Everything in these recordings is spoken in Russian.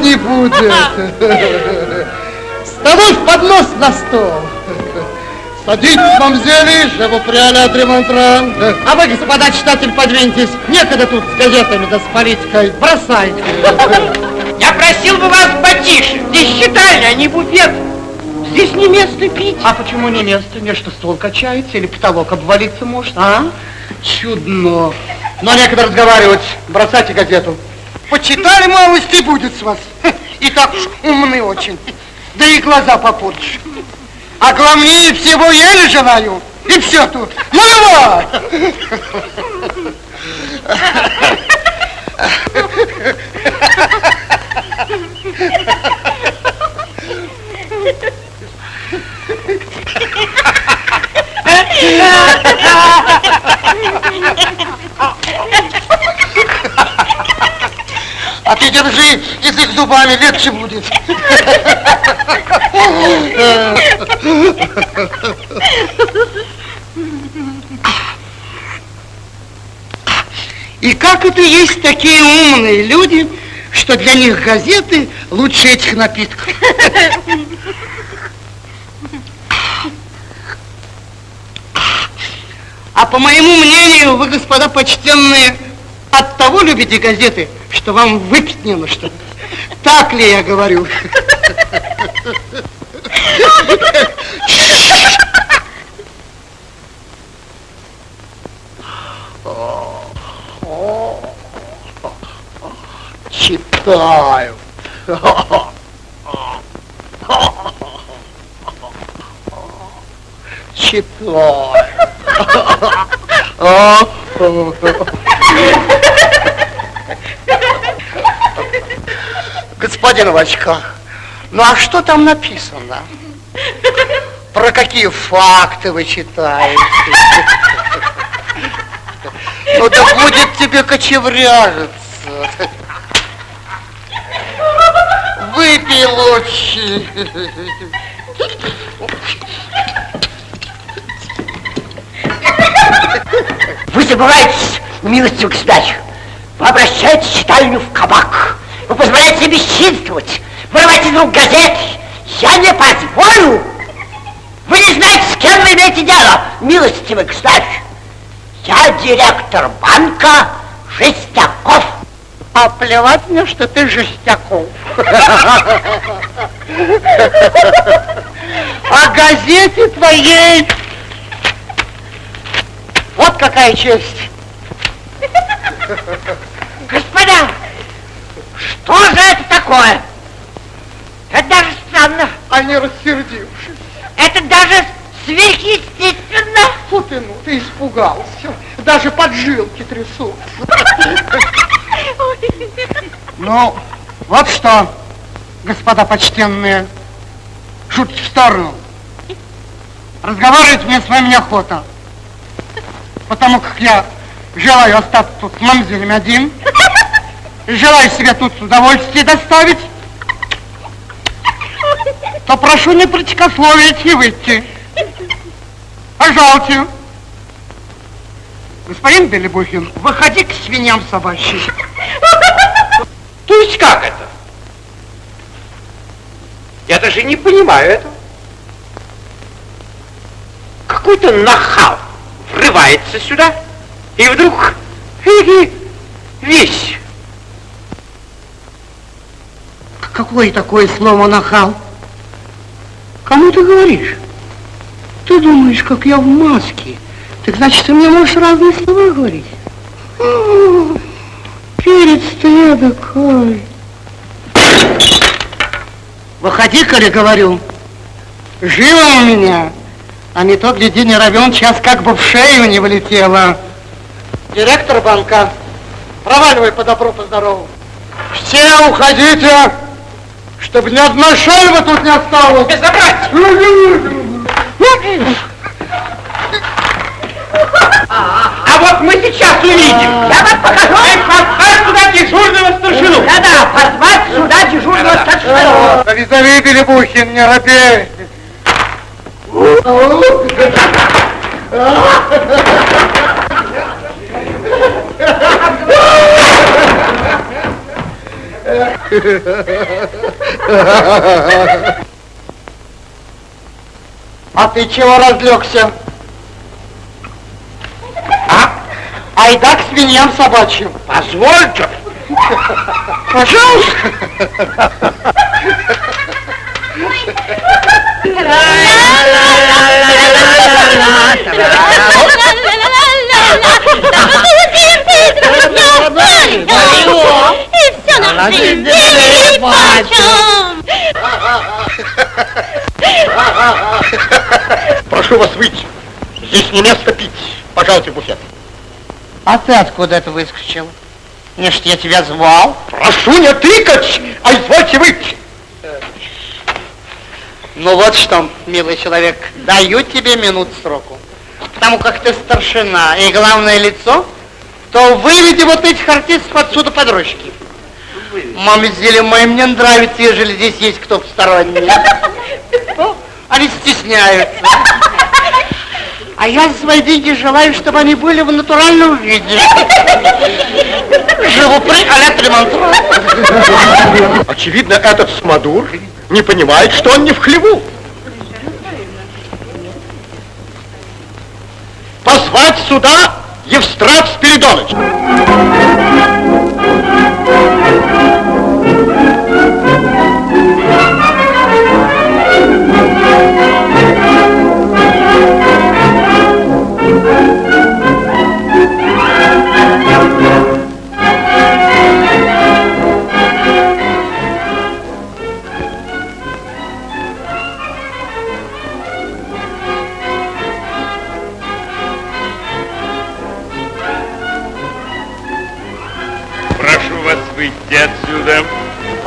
прохладней будет. Ставай в поднос на стол. Садитесь, мамзели, vous prie à А вы, господа читатель, подвиньтесь. Некогда тут с газетами да с политикой. Бросайте. Я просил бы вас потише. Здесь читальня, а не буфет. Здесь не место пить. А почему не место? Не что стол качается или потолок обвалиться может, а? Чудно. Но некогда разговаривать. Бросайте газету. Почитали малость и будет с вас. И так умны очень. Да и глаза попортишь. А главнее всего еле желаю. И все тут. Ну давай! А ты держи язык зубами, легче будет. И как это есть такие умные люди, что для них газеты лучше этих напитков? А по моему мнению, вы, господа почтенные, от того любите газеты, что вам выпить не на что. Так ли я говорю? Читаю. Читаю. Господин в очках, ну а что там написано? Про какие факты вы читаете? Ну да будет тебе кочевряжиться. Выпей лучше. Вы забываетесь, милостивый государь. Вы обращаете читальню в кабак. Вы позволяете себе бесчинствовать, вырывать из рук газет. Я не позволю. Вы не знаете, с кем вы имеете дело, милостивый государь. Я директор банка Жестяков. А плевать мне, что ты Жестяков. О газете твоей вот какая честь. Что же это такое? Это даже странно. Они рассердившись. Это даже сверхъестественно. Фу ты, ну, ты испугался. Даже поджилки трясутся. Ну, вот что, господа почтенные, шутки в сторону. Разговаривать мне с вами неохота. Потому как я желаю остаться тут с мамзелем один. Желаю себе тут удовольствие доставить. То прошу не протекословить и выйти. Пожалуйте. Господин Белебухин, выходи к свиньям собачьим. То есть как это? Я даже не понимаю этого. Какой-то нахал врывается сюда и вдруг весь. Какое такое слово нахал? Кому ты говоришь? Ты думаешь, как я в маске? Так значит, ты мне можешь разные слова говорить? О, Перец-то я такой. Выходи, коли говорю. Живо у меня. А не то, гляди, не равен час, как бы в шею не вылетело. Директор банка, проваливай по добру, по здорову. Все уходите, чтобы ни одной шельвы тут не осталось. Забрать! А вот мы сейчас увидим. Я вам покажу. Позвать сюда дежурного старшину. Да-да, позвать сюда дежурного старшину. Да визави, Белебухин, не робей. А ты чего разлегся? А? Айда к свиньям собачьим. Позвольте. Пожалуйста. Все на свете нипочем. Прошу вас выйти. Здесь не место пить. Пожалуйте, буфет. А ты откуда это выскочил? Не ж я тебя звал. Прошу не тыкать, а извольте выйти. Ну вот что, милый человек, даю тебе минут сроку. Потому как ты старшина и главное лицо, то выведи вот этих артистов отсюда под ручки. Мамзели мои мне нравится, ежели здесь есть кто посторонний. Они стесняются. А я за свои деньги желаю, чтобы они были в натуральном виде. Живу при а-ля. Очевидно, этот смодур не понимает, что он не в хлеву. Позвать сюда Евстрат Спиридоныч.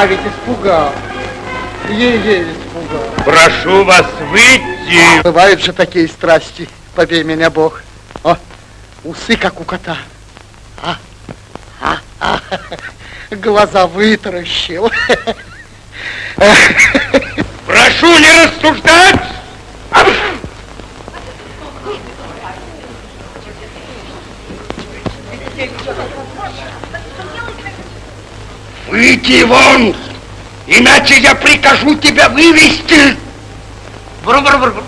А ведь испугал. Ей-ей испугал. Прошу вас выйти. Бывают же такие страсти, побей меня Бог. О, усы как у кота. А, а, а, глаза вытаращил. Прошу не рассуждать. Выйди вон, иначе я прикажу тебя вывести. Бру-бру-бру.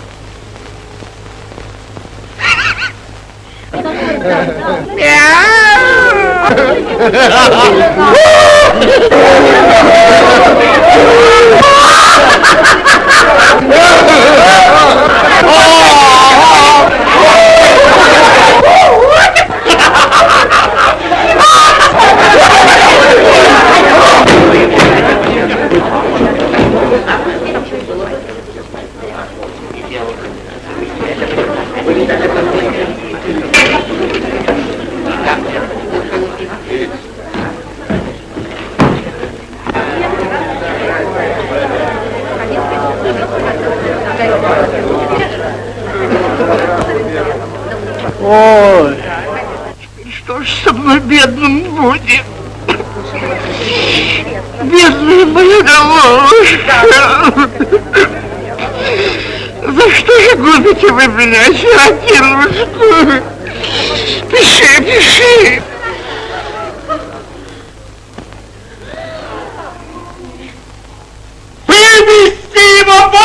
Что ж со мной бедным будет? Бедная моя головушка! За что же вы меня, сиротинушку? Пиши, пиши! Вывести его вон!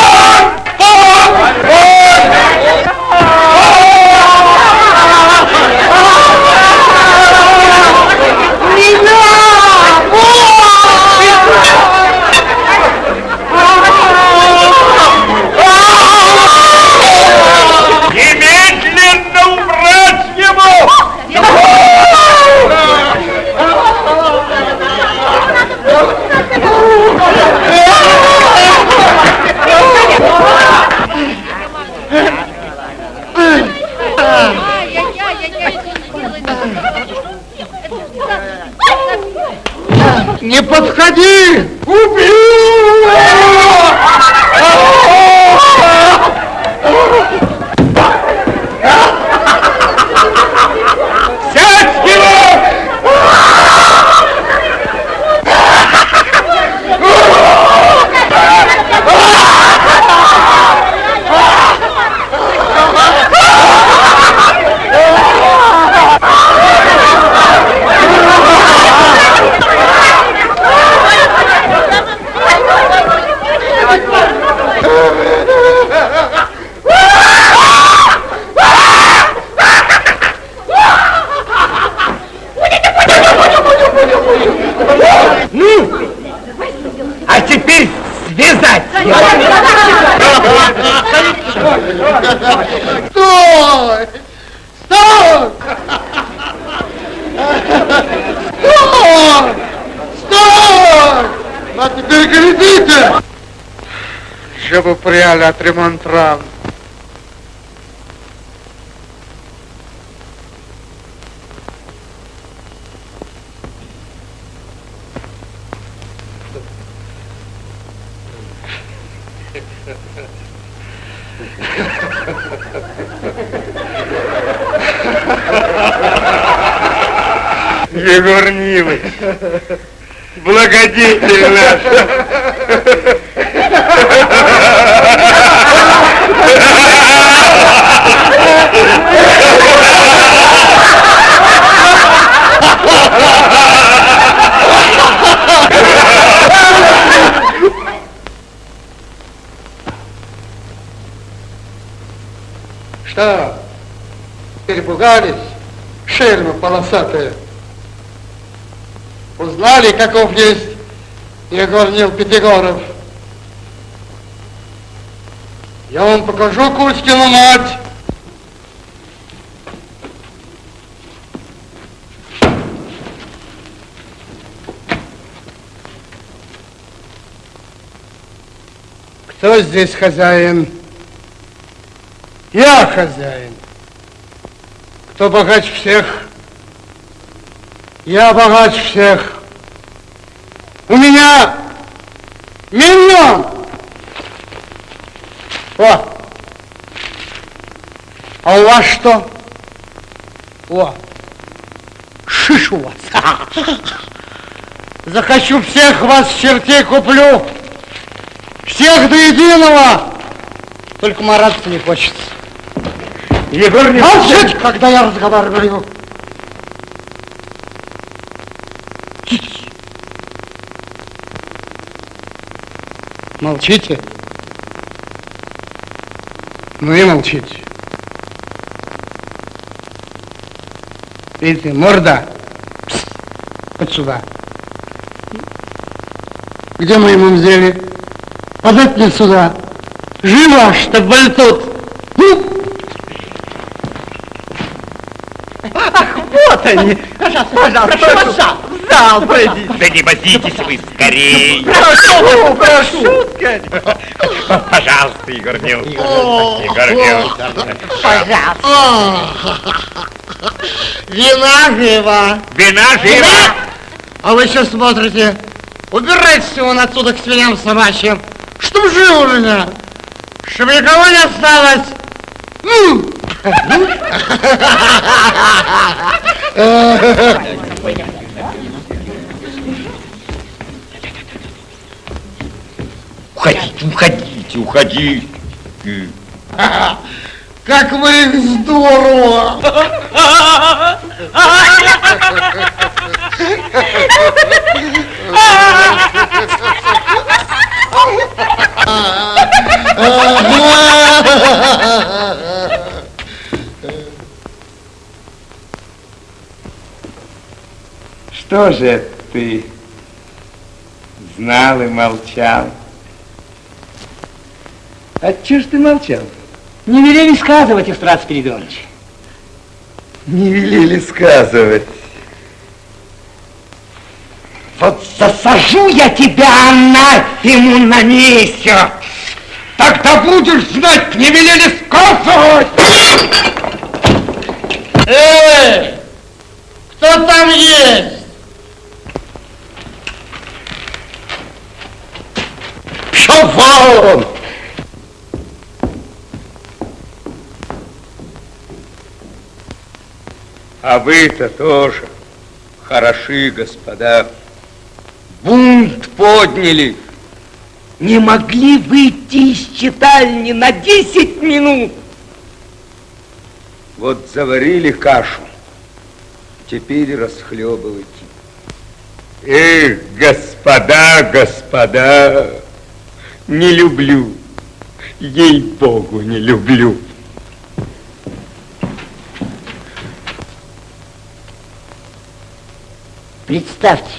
Немедленно убрать его! Не подходи! Сядь его! А теперь связать его. Стой! Стой! Стой! Стой! А теперь глядите! Чтобы пряли отремонтировал. Егор Нилович, благодетель наш. Что? Перепугались? Шельмы полосатые. Узнали, каков есть Егор Нил Пятигоров? Я вам покажу Кузькину мать. Кто здесь хозяин? Я хозяин. Кто богаче всех? Я богаче всех. У меня миллион. О. А у вас что? О. Шиш у вас. Захочу всех вас чертей куплю. Всех до единого. Только мараться не хочется. Егор Нилович, Молчать, когда я разговариваю. Молчите. Ну и молчите. Видите, морда. Пс. Вот сюда. Где мы ему взяли? Подать мне сюда. Живо, чтоб вальтут. Пожалуйста, пожалуйста, пожалуйста. В зал пройдите. Да не возитесь вы скорей. Прошу, прошу. Пожалуйста, Егор Нилович. Егор Нилович. Пожалуйста. Вина живо. Вина жива. А вы что смотрите? Убирайтесь вон отсюда к свиням собачьим. Чтоб жил у меня. Чтоб никого не осталось. Ну! Уходите, уходите, уходите. Как вы здорово! Что же ты знал и молчал? А чего ж ты молчал? Не велели сказывать, Истрат Спиридонович. Не велели сказывать. Вот засажу я тебя анафему на месяц. Тогда будешь знать, не велели сказывать! Эй! Кто там есть? Пшел вон! А вы-то тоже хороши, господа. Бунт подняли. Не могли выйти из читальни на 10 минут. Вот заварили кашу, теперь расхлебывайте. Эх, господа, господа, не люблю, ей-богу, не люблю. Представьте,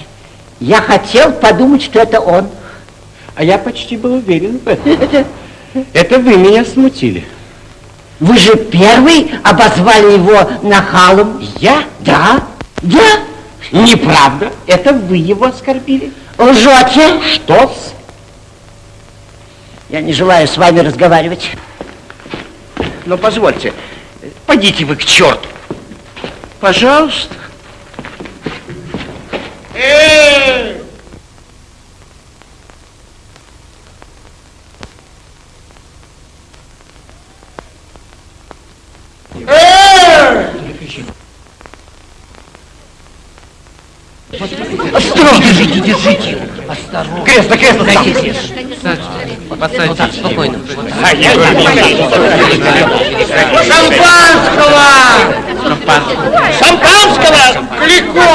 я хотел подумать, что это он. А я почти был уверен в этом. Это вы меня смутили. Вы же первый обозвали его нахалом. Я? Да, да. Неправда. Это вы его оскорбили. Лжете. Что-с? Я не желаю с вами разговаривать. Но позвольте, пойдите вы к черту. Пожалуйста. Эй! Осторожно, держите, держите. Осторожно. Кресло, кресло, Садитесь. Подсадите. спокойно. А Егор Нилович. Шампанского! Шампанского! Глико!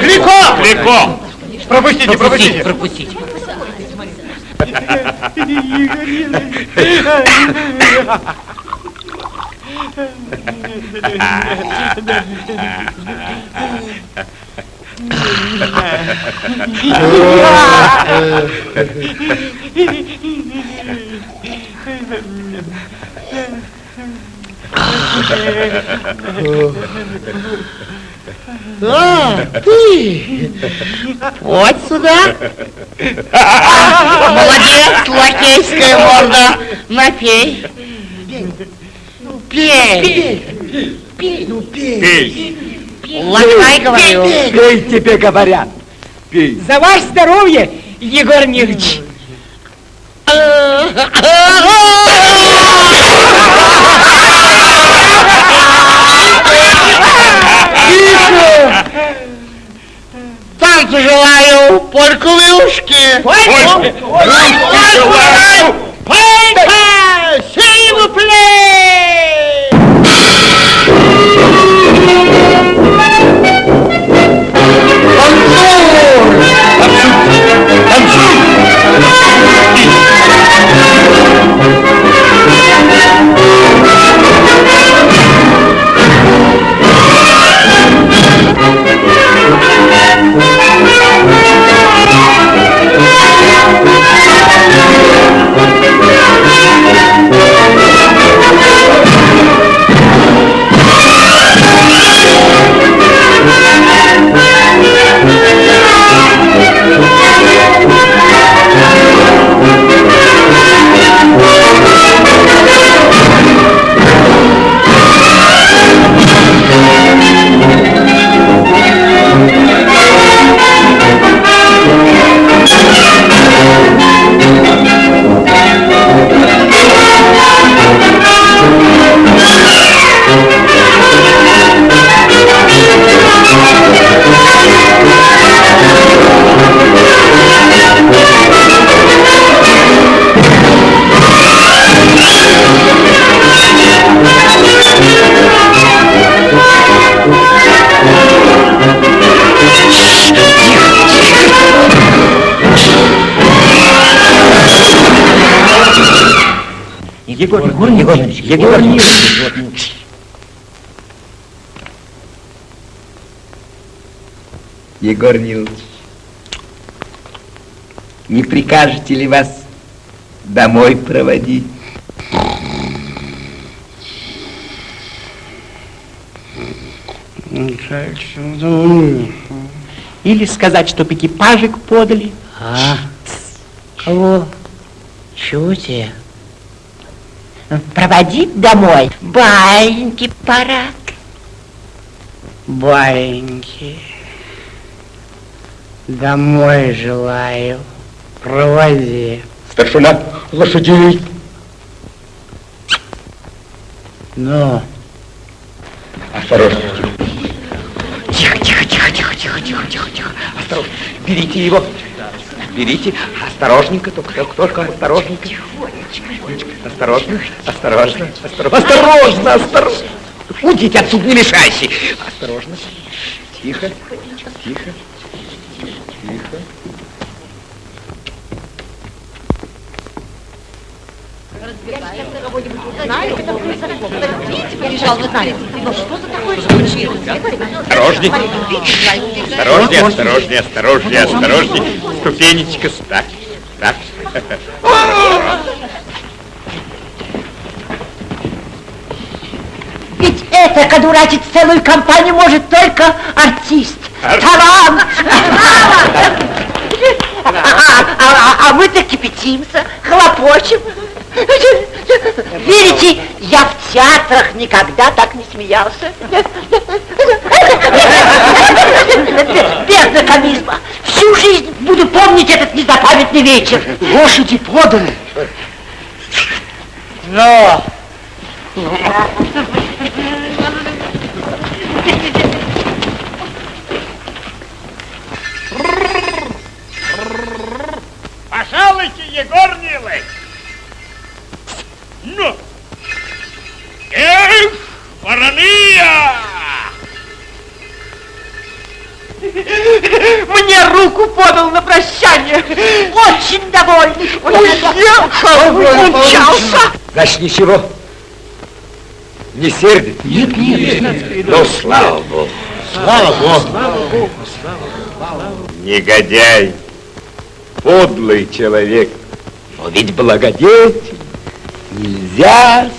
Глико! Далеко. Пропустите, пропустите. пропустите. А, ты! Вот сюда. Молодец, лакейская морда. Напей. Пей. Пей. Ну, пей. Пей. Лакай, говорю. Пей, тебе говорят. Пей. За ваше здоровье, Егор Нилович. Танцы желаю, вилушки. Польку желаю. Полька! Сивуплей! Егор, Егор, Егор, Егор, Егор, Егор Нилович, не прикажете ли вас домой проводить? Или сказать, чтоб экипажик подали. А? Кого? Чего тебе? Проводить домой? Баиньки пора. Баиньки. Домой желаю. Проводи. Старшина, лошадей. Ну, Осторожно. тихо, тихо, тихо, тихо, тихо, тихо, тихо, тихо. Осторожно. Берите его. Берите. Осторожненько, только, только, осторожненько. Осторожно, осторожно, осторожно, осторожно, осторожно. Уйдите отсюда, не мешайся. Осторожно. Тихо, тихо, тихо. Осторожней. Осторожней, осторожней, осторожней, осторожней. Ступенечка, так, так. Ведь это одурачить целую компанию может только артист. Талант! А, а- а- а мы-то кипятимся, хлопочем. Верите, я в театрах никогда так не смеялся. Без знакомизма. Всю жизнь буду помнить этот незапамятный вечер. Лошади поданы. Но, Пожалуйте, Егор умчался. Значит, ничего. Не сердит? Нет, нет. Ну, слава Богу. Слава Богу. Негодяй. Подлый человек. Но ведь благодетель. Нельзя